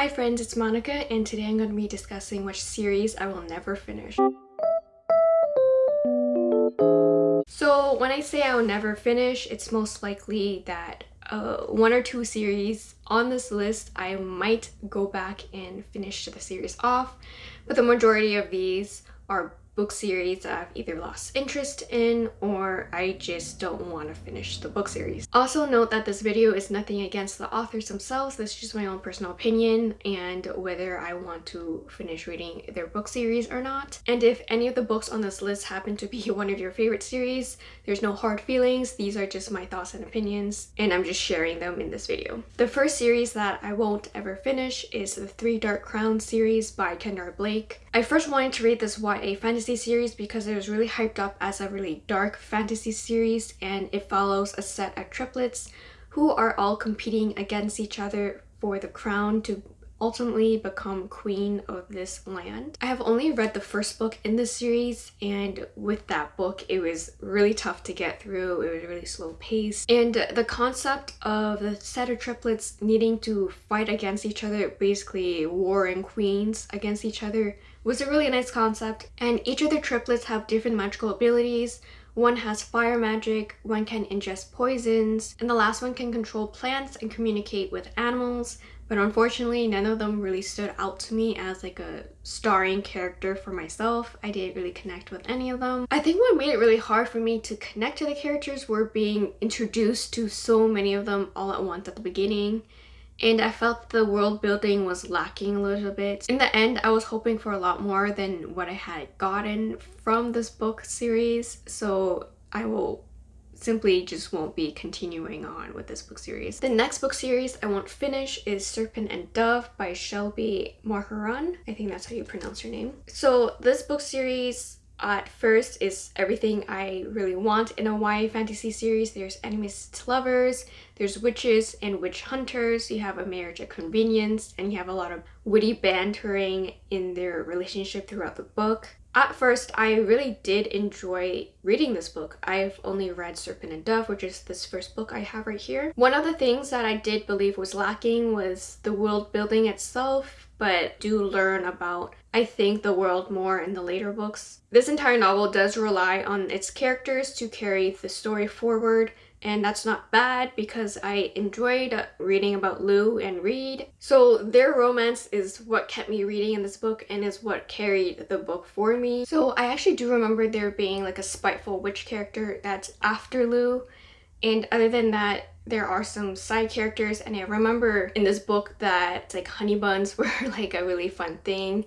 Hi friends, it's Monica and today I'm going to be discussing which series I will never finish. So when I say I will never finish, it's most likely that uh, one or two series on this list I might go back and finish the series off, but the majority of these are book series I've either lost interest in or I just don't want to finish the book series. Also note that this video is nothing against the authors themselves, this is just my own personal opinion and whether I want to finish reading their book series or not. And if any of the books on this list happen to be one of your favorite series, there's no hard feelings, these are just my thoughts and opinions and I'm just sharing them in this video. The first series that I won't ever finish is the Three Dark Crowns series by Kendare Blake. I first wanted to read this YA fantasy series because it was really hyped up as a really dark fantasy series and it follows a set of triplets who are all competing against each other for the crown to ultimately become queen of this land. I have only read the first book in this series and with that book it was really tough to get through, it was really slow paced and the concept of the set of triplets needing to fight against each other, basically warring queens against each other was a really nice concept. And each of the triplets have different magical abilities. One has fire magic, one can ingest poisons, and the last one can control plants and communicate with animals, but unfortunately none of them really stood out to me as like a starring character for myself. I didn't really connect with any of them. I think what made it really hard for me to connect to the characters were being introduced to so many of them all at once at the beginning and I felt the world building was lacking a little bit. In the end, I was hoping for a lot more than what I had gotten from this book series, so I will simply just won't be continuing on with this book series. The next book series I won't finish is Serpent and Dove by Shelby Mahurin. I think that's how you pronounce her name. So this book series at first is everything I really want in a YA fantasy series. There's enemies to lovers, there's witches and witch hunters, you have a marriage of convenience, and you have a lot of witty bantering in their relationship throughout the book. At first, I really did enjoy reading this book. I've only read Serpent and Dove, which is this first book I have right here. One of the things that I did believe was lacking was the world building itself, but do learn about I think the world more in the later books. This entire novel does rely on its characters to carry the story forward and that's not bad because I enjoyed reading about Lou and Reid. So their romance is what kept me reading in this book and is what carried the book for me. So I actually do remember there being like a spiteful witch character that's after Lou and other than that there are some side characters and I remember in this book that like honey buns were like a really fun thing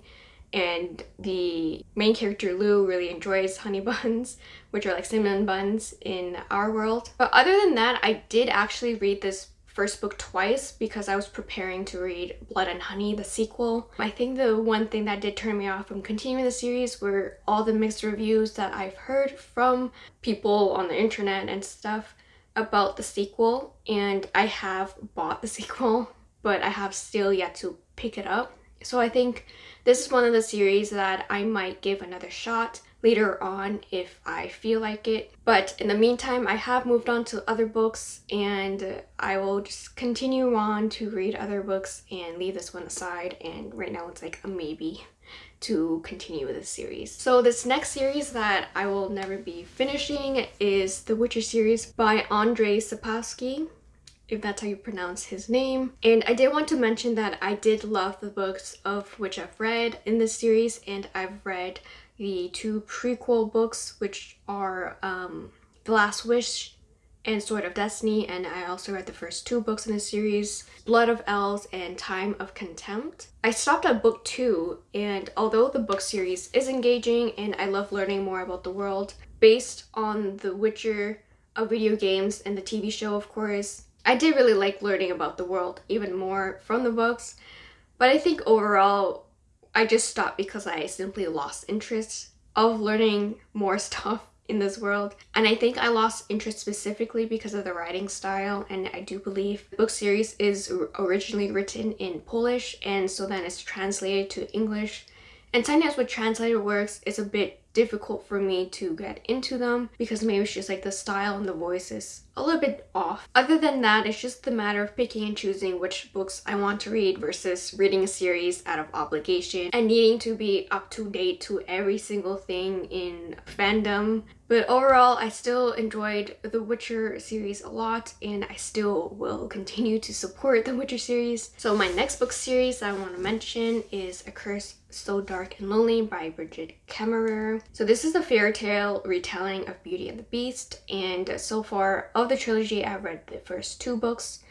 and the main character Lou really enjoys honey buns which are like cinnamon buns in our world. But other than that I did actually read this first book twice because I was preparing to read Blood and Honey, the sequel. I think the one thing that did turn me off from continuing the series were all the mixed reviews that I've heard from people on the internet and stuff about the sequel and I have bought the sequel but I have still yet to pick it up. So I think this is one of the series that I might give another shot later on if I feel like it. But in the meantime, I have moved on to other books and I will just continue on to read other books and leave this one aside. And right now it's like a maybe to continue with this series. So this next series that I will never be finishing is the Witcher series by Andrzej Sapkowski if that's how you pronounce his name. And I did want to mention that I did love the books of which I've read in this series and I've read the two prequel books which are um, The Last Wish and Sword of Destiny and I also read the first two books in the series, Blood of Elves and Time of Contempt. I stopped at book two and although the book series is engaging and I love learning more about the world based on The Witcher, of video games and the TV show of course, I did really like learning about the world even more from the books, but I think overall I just stopped because I simply lost interest of learning more stuff in this world. And I think I lost interest specifically because of the writing style and I do believe the book series is originally written in Polish and so then it's translated to English. And sometimes with translated works it's a bit difficult for me to get into them because maybe it's just like the style and the voice is a little bit off. Other than that, it's just the matter of picking and choosing which books I want to read versus reading a series out of obligation and needing to be up to date to every single thing in fandom. But overall, I still enjoyed the Witcher series a lot and I still will continue to support the Witcher series. So my next book series I want to mention is A Curse So Dark and Lonely by Brigid Kemmerer. So this is a fairy tale retelling of Beauty and the Beast and so far of the trilogy I've read the first two books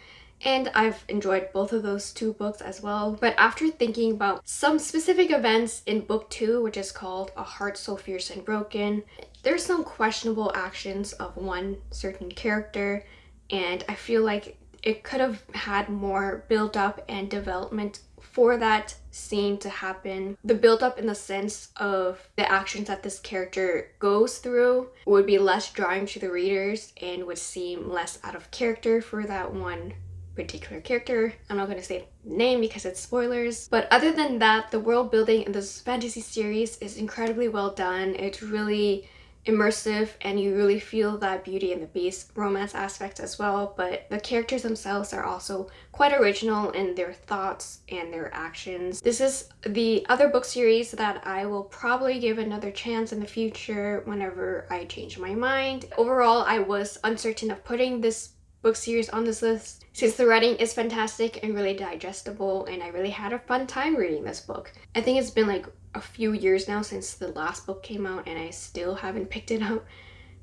and I've enjoyed both of those two books as well. But after thinking about some specific events in book two, which is called A Heart So Fierce and Broken, there's some questionable actions of one certain character, and I feel like it could have had more build up and development for that scene to happen. The build up in the sense of the actions that this character goes through would be less drawing to the readers and would seem less out of character for that one particular character. I'm not going to say name because it's spoilers. But other than that, the world building in this fantasy series is incredibly well done. It's really immersive and you really feel that Beauty and the Beast romance aspect as well but the characters themselves are also quite original in their thoughts and their actions. This is the other book series that I will probably give another chance in the future whenever I change my mind. Overall I was uncertain of putting this book series on this list since the writing is fantastic and really digestible and I really had a fun time reading this book. I think it's been like a few years now since the last book came out and I still haven't picked it up.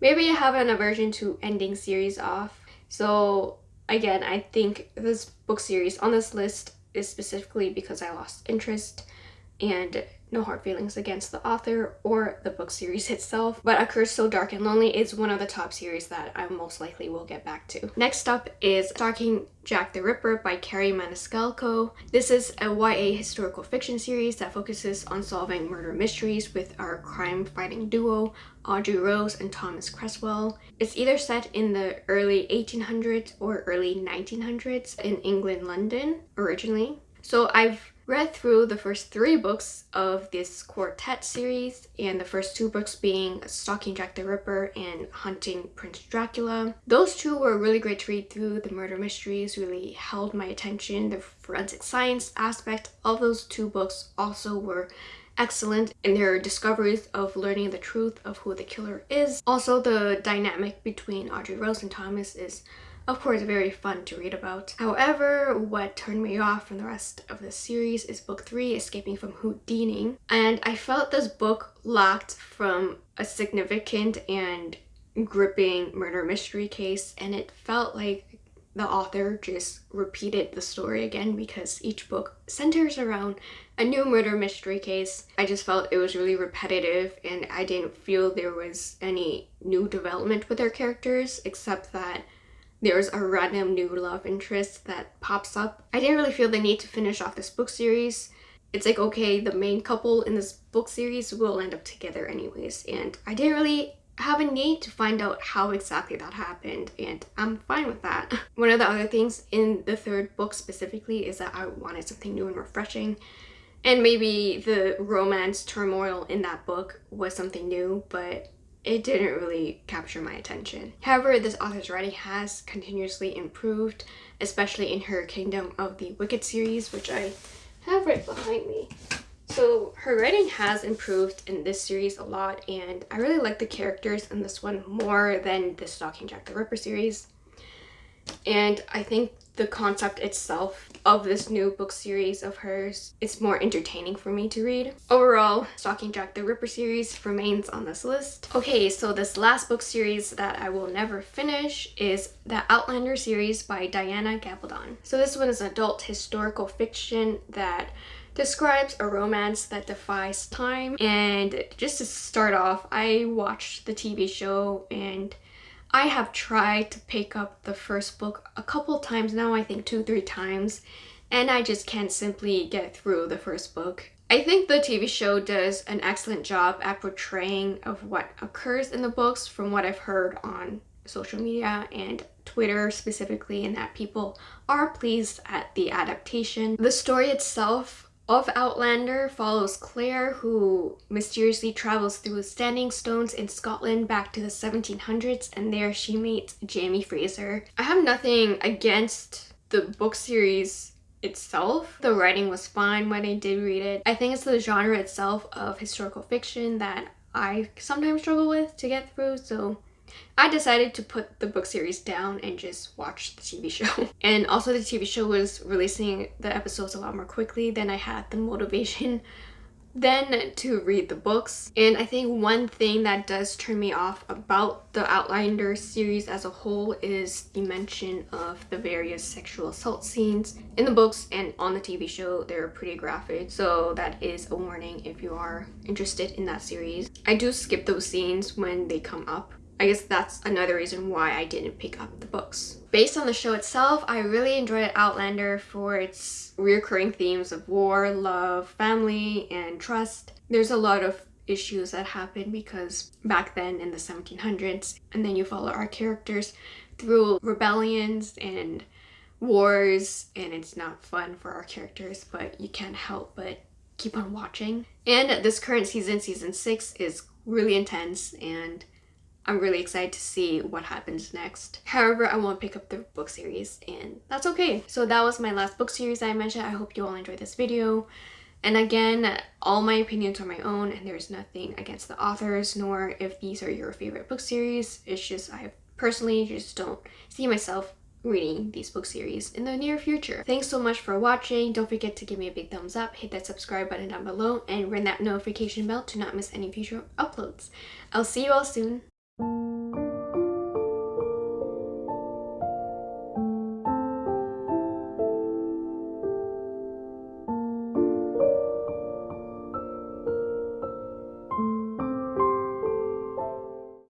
Maybe I have an aversion to ending series off. So again, I think this book series on this list is specifically because I lost interest and no hard feelings against the author or the book series itself, but A Curse So Dark and Lonely is one of the top series that I most likely will get back to. Next up is Stalking Jack the Ripper by Kerri Maniscalco. This is a YA historical fiction series that focuses on solving murder mysteries with our crime-fighting duo, Audrey Rose and Thomas Cresswell. It's either set in the early 1800s or early 1900s in England, London originally. So I've read through the first three books of this quartet series and the first two books being Stalking Jack the Ripper and Hunting Prince Dracula. Those two were really great to read through. The murder mysteries really held my attention. The forensic science aspect of those two books also were excellent in their discoveries of learning the truth of who the killer is. Also, the dynamic between Audrey Rose and Thomas is of course very fun to read about. However, what turned me off from the rest of the series is book 3, Escaping from Houdini. And I felt this book lacked from a significant and gripping murder mystery case and it felt like the author just repeated the story again because each book centers around a new murder mystery case. I just felt it was really repetitive and I didn't feel there was any new development with their characters except that there's a random new love interest that pops up. I didn't really feel the need to finish off this book series. It's like, okay, the main couple in this book series will end up together anyways, and I didn't really have a need to find out how exactly that happened, and I'm fine with that. One of the other things in the third book specifically is that I wanted something new and refreshing, and maybe the romance turmoil in that book was something new, but it didn't really capture my attention. However, this author's writing has continuously improved, especially in her Kingdom of the Wicked series, which I have right behind me. So her writing has improved in this series a lot and I really like the characters in this one more than the Stalking Jack the Ripper series. And I think the concept itself of this new book series of hers is more entertaining for me to read. Overall, Stalking Jack the Ripper series remains on this list. Okay, so this last book series that I will never finish is the Outlander series by Diana Gabaldon. So this one is adult historical fiction that describes a romance that defies time and just to start off I watched the TV show and I have tried to pick up the first book a couple times now, I think two, three times, and I just can't simply get through the first book. I think the TV show does an excellent job at portraying of what occurs in the books from what I've heard on social media and Twitter specifically and that people are pleased at the adaptation. The story itself of Outlander follows Claire who mysteriously travels through standing stones in Scotland back to the 1700s and there she meets Jamie Fraser. I have nothing against the book series itself. The writing was fine when I did read it. I think it's the genre itself of historical fiction that I sometimes struggle with to get through so I decided to put the book series down and just watch the TV show. and also the TV show was releasing the episodes a lot more quickly than I had the motivation then to read the books. And I think one thing that does turn me off about the Outlander series as a whole is the mention of the various sexual assault scenes. In the books and on the TV show, they're pretty graphic, so that is a warning if you are interested in that series. I do skip those scenes when they come up I guess that's another reason why I didn't pick up the books. Based on the show itself, I really enjoyed Outlander for its recurring themes of war, love, family, and trust. There's a lot of issues that happen because back then in the 1700s, and then you follow our characters through rebellions and wars, and it's not fun for our characters, but you can't help but keep on watching. And this current season, season 6, is really intense and I'm really excited to see what happens next. However, I won't pick up the book series and that's okay. So that was my last book series I mentioned. I hope you all enjoyed this video. And again, all my opinions are my own and there's nothing against the authors nor if these are your favorite book series. It's just I personally just don't see myself reading these book series in the near future. Thanks so much for watching. Don't forget to give me a big thumbs up, hit that subscribe button down below, and ring that notification bell to not miss any future uploads. I'll see you all soon.